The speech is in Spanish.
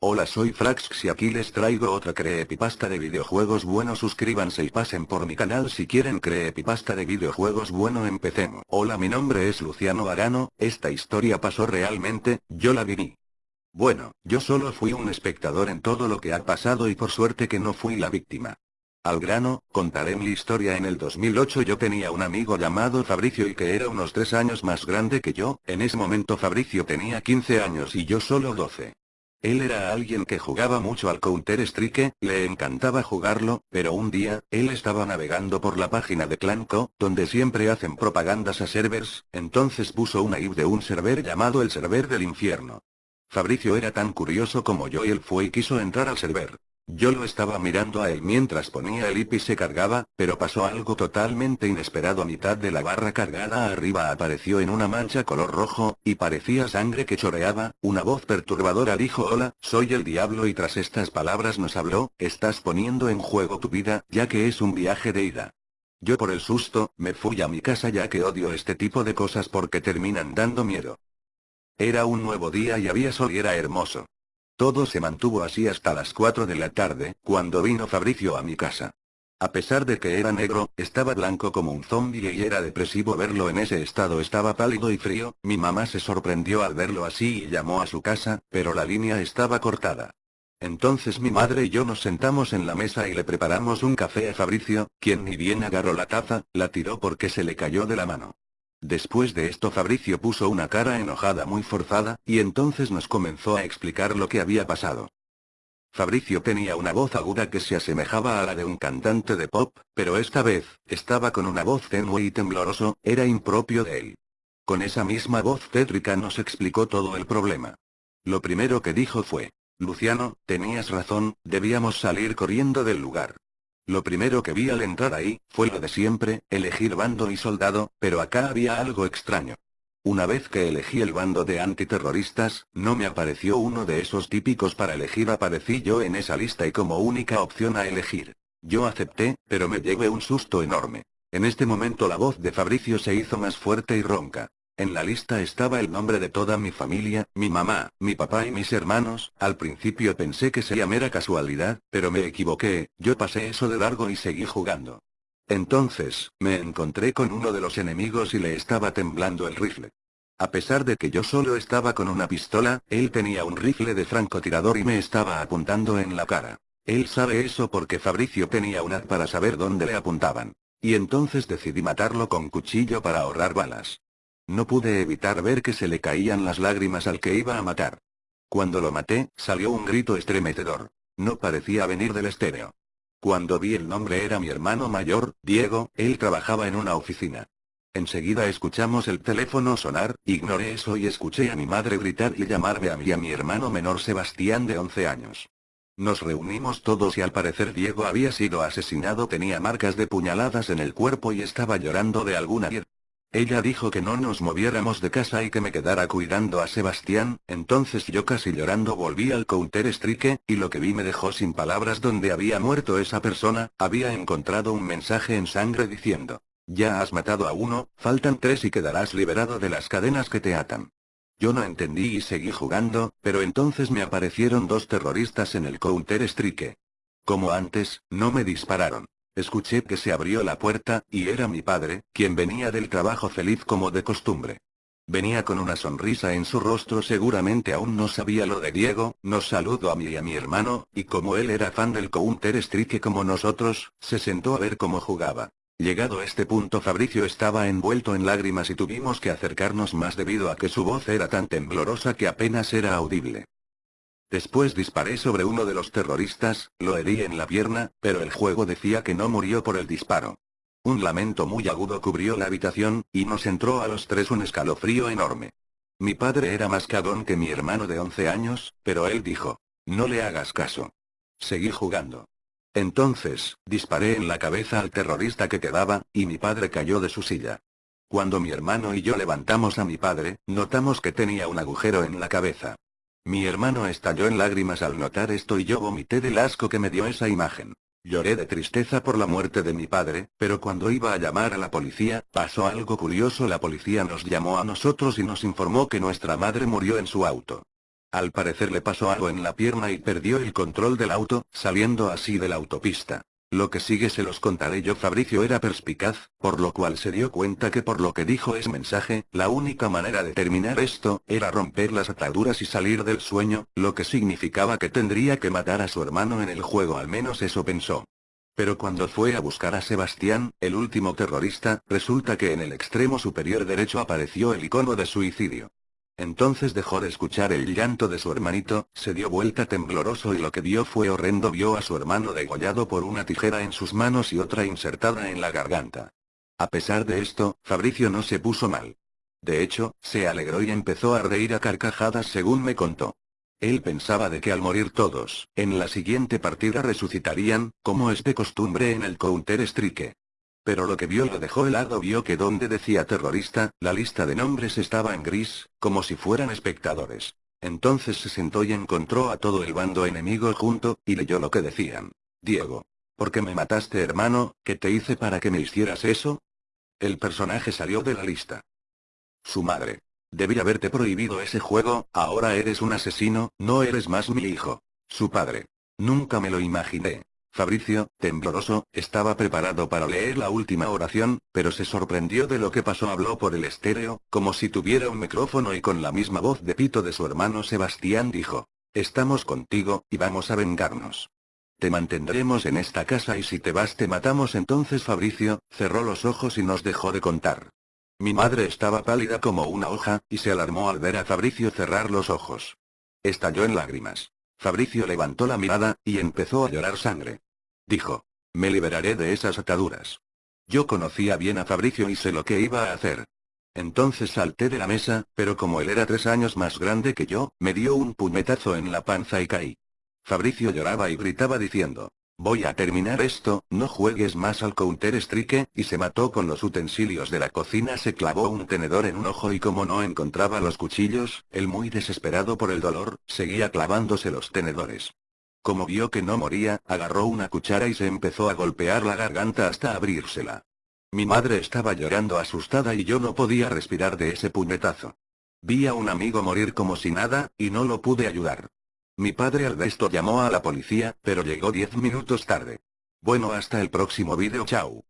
Hola soy Frax y aquí les traigo otra creepypasta de videojuegos bueno suscríbanse y pasen por mi canal si quieren creepypasta de videojuegos bueno empecemos. Hola mi nombre es Luciano Arano, esta historia pasó realmente, yo la viví. Bueno, yo solo fui un espectador en todo lo que ha pasado y por suerte que no fui la víctima. Al grano, contaré mi historia en el 2008 yo tenía un amigo llamado Fabricio y que era unos 3 años más grande que yo, en ese momento Fabricio tenía 15 años y yo solo 12. Él era alguien que jugaba mucho al Counter-Strike, le encantaba jugarlo, pero un día, él estaba navegando por la página de Clanco, donde siempre hacen propagandas a servers, entonces puso una IP de un server llamado el server del infierno. Fabricio era tan curioso como yo y él fue y quiso entrar al server. Yo lo estaba mirando a él mientras ponía el IP y se cargaba, pero pasó algo totalmente inesperado a mitad de la barra cargada arriba apareció en una mancha color rojo, y parecía sangre que choreaba, una voz perturbadora dijo hola, soy el diablo y tras estas palabras nos habló, estás poniendo en juego tu vida, ya que es un viaje de ida. Yo por el susto, me fui a mi casa ya que odio este tipo de cosas porque terminan dando miedo. Era un nuevo día y había sol y era hermoso. Todo se mantuvo así hasta las 4 de la tarde, cuando vino Fabricio a mi casa. A pesar de que era negro, estaba blanco como un zombie y era depresivo verlo en ese estado estaba pálido y frío, mi mamá se sorprendió al verlo así y llamó a su casa, pero la línea estaba cortada. Entonces mi madre y yo nos sentamos en la mesa y le preparamos un café a Fabricio, quien ni bien agarró la taza, la tiró porque se le cayó de la mano. Después de esto Fabricio puso una cara enojada muy forzada, y entonces nos comenzó a explicar lo que había pasado. Fabricio tenía una voz aguda que se asemejaba a la de un cantante de pop, pero esta vez, estaba con una voz tenue y tembloroso, era impropio de él. Con esa misma voz tétrica nos explicó todo el problema. Lo primero que dijo fue, Luciano, tenías razón, debíamos salir corriendo del lugar. Lo primero que vi al entrar ahí, fue lo de siempre, elegir bando y soldado, pero acá había algo extraño. Una vez que elegí el bando de antiterroristas, no me apareció uno de esos típicos para elegir aparecí yo en esa lista y como única opción a elegir. Yo acepté, pero me llevé un susto enorme. En este momento la voz de Fabricio se hizo más fuerte y ronca. En la lista estaba el nombre de toda mi familia, mi mamá, mi papá y mis hermanos, al principio pensé que sería mera casualidad, pero me equivoqué, yo pasé eso de largo y seguí jugando. Entonces, me encontré con uno de los enemigos y le estaba temblando el rifle. A pesar de que yo solo estaba con una pistola, él tenía un rifle de francotirador y me estaba apuntando en la cara. Él sabe eso porque Fabricio tenía un para saber dónde le apuntaban. Y entonces decidí matarlo con cuchillo para ahorrar balas. No pude evitar ver que se le caían las lágrimas al que iba a matar. Cuando lo maté, salió un grito estremecedor. No parecía venir del estéreo. Cuando vi el nombre era mi hermano mayor, Diego, él trabajaba en una oficina. Enseguida escuchamos el teléfono sonar, ignoré eso y escuché a mi madre gritar y llamarme a mí y a mi hermano menor Sebastián de 11 años. Nos reunimos todos y al parecer Diego había sido asesinado tenía marcas de puñaladas en el cuerpo y estaba llorando de alguna ella dijo que no nos moviéramos de casa y que me quedara cuidando a Sebastián, entonces yo casi llorando volví al Counter Strike, y lo que vi me dejó sin palabras donde había muerto esa persona, había encontrado un mensaje en sangre diciendo, ya has matado a uno, faltan tres y quedarás liberado de las cadenas que te atan. Yo no entendí y seguí jugando, pero entonces me aparecieron dos terroristas en el Counter Strike. Como antes, no me dispararon. Escuché que se abrió la puerta, y era mi padre, quien venía del trabajo feliz como de costumbre. Venía con una sonrisa en su rostro seguramente aún no sabía lo de Diego, nos saludó a mí y a mi hermano, y como él era fan del Counter Strike como nosotros, se sentó a ver cómo jugaba. Llegado este punto Fabricio estaba envuelto en lágrimas y tuvimos que acercarnos más debido a que su voz era tan temblorosa que apenas era audible. Después disparé sobre uno de los terroristas, lo herí en la pierna, pero el juego decía que no murió por el disparo. Un lamento muy agudo cubrió la habitación, y nos entró a los tres un escalofrío enorme. Mi padre era más cagón que mi hermano de 11 años, pero él dijo, no le hagas caso. Seguí jugando. Entonces, disparé en la cabeza al terrorista que quedaba, y mi padre cayó de su silla. Cuando mi hermano y yo levantamos a mi padre, notamos que tenía un agujero en la cabeza. Mi hermano estalló en lágrimas al notar esto y yo vomité del asco que me dio esa imagen. Lloré de tristeza por la muerte de mi padre, pero cuando iba a llamar a la policía, pasó algo curioso la policía nos llamó a nosotros y nos informó que nuestra madre murió en su auto. Al parecer le pasó algo en la pierna y perdió el control del auto, saliendo así de la autopista. Lo que sigue se los contaré yo Fabricio era perspicaz, por lo cual se dio cuenta que por lo que dijo ese mensaje, la única manera de terminar esto, era romper las ataduras y salir del sueño, lo que significaba que tendría que matar a su hermano en el juego al menos eso pensó. Pero cuando fue a buscar a Sebastián, el último terrorista, resulta que en el extremo superior derecho apareció el icono de suicidio. Entonces dejó de escuchar el llanto de su hermanito, se dio vuelta tembloroso y lo que vio fue horrendo vio a su hermano degollado por una tijera en sus manos y otra insertada en la garganta. A pesar de esto, Fabricio no se puso mal. De hecho, se alegró y empezó a reír a carcajadas según me contó. Él pensaba de que al morir todos, en la siguiente partida resucitarían, como es de costumbre en el Counter-Strike. Pero lo que vio lo dejó helado vio que donde decía terrorista, la lista de nombres estaba en gris, como si fueran espectadores. Entonces se sentó y encontró a todo el bando enemigo junto, y leyó lo que decían. Diego. ¿Por qué me mataste hermano? ¿Qué te hice para que me hicieras eso? El personaje salió de la lista. Su madre. Debí haberte prohibido ese juego, ahora eres un asesino, no eres más mi hijo. Su padre. Nunca me lo imaginé. Fabricio, tembloroso, estaba preparado para leer la última oración, pero se sorprendió de lo que pasó. Habló por el estéreo, como si tuviera un micrófono y con la misma voz de pito de su hermano Sebastián dijo. Estamos contigo, y vamos a vengarnos. Te mantendremos en esta casa y si te vas te matamos entonces Fabricio, cerró los ojos y nos dejó de contar. Mi madre estaba pálida como una hoja, y se alarmó al ver a Fabricio cerrar los ojos. Estalló en lágrimas. Fabricio levantó la mirada, y empezó a llorar sangre. Dijo. Me liberaré de esas ataduras. Yo conocía bien a Fabricio y sé lo que iba a hacer. Entonces salté de la mesa, pero como él era tres años más grande que yo, me dio un puñetazo en la panza y caí. Fabricio lloraba y gritaba diciendo, Voy a terminar esto, no juegues más al Counter-Strike, y se mató con los utensilios de la cocina se clavó un tenedor en un ojo y como no encontraba los cuchillos, él muy desesperado por el dolor, seguía clavándose los tenedores. Como vio que no moría, agarró una cuchara y se empezó a golpear la garganta hasta abrírsela. Mi madre estaba llorando asustada y yo no podía respirar de ese puñetazo. Vi a un amigo morir como si nada, y no lo pude ayudar. Mi padre al esto llamó a la policía, pero llegó 10 minutos tarde. Bueno hasta el próximo vídeo chao.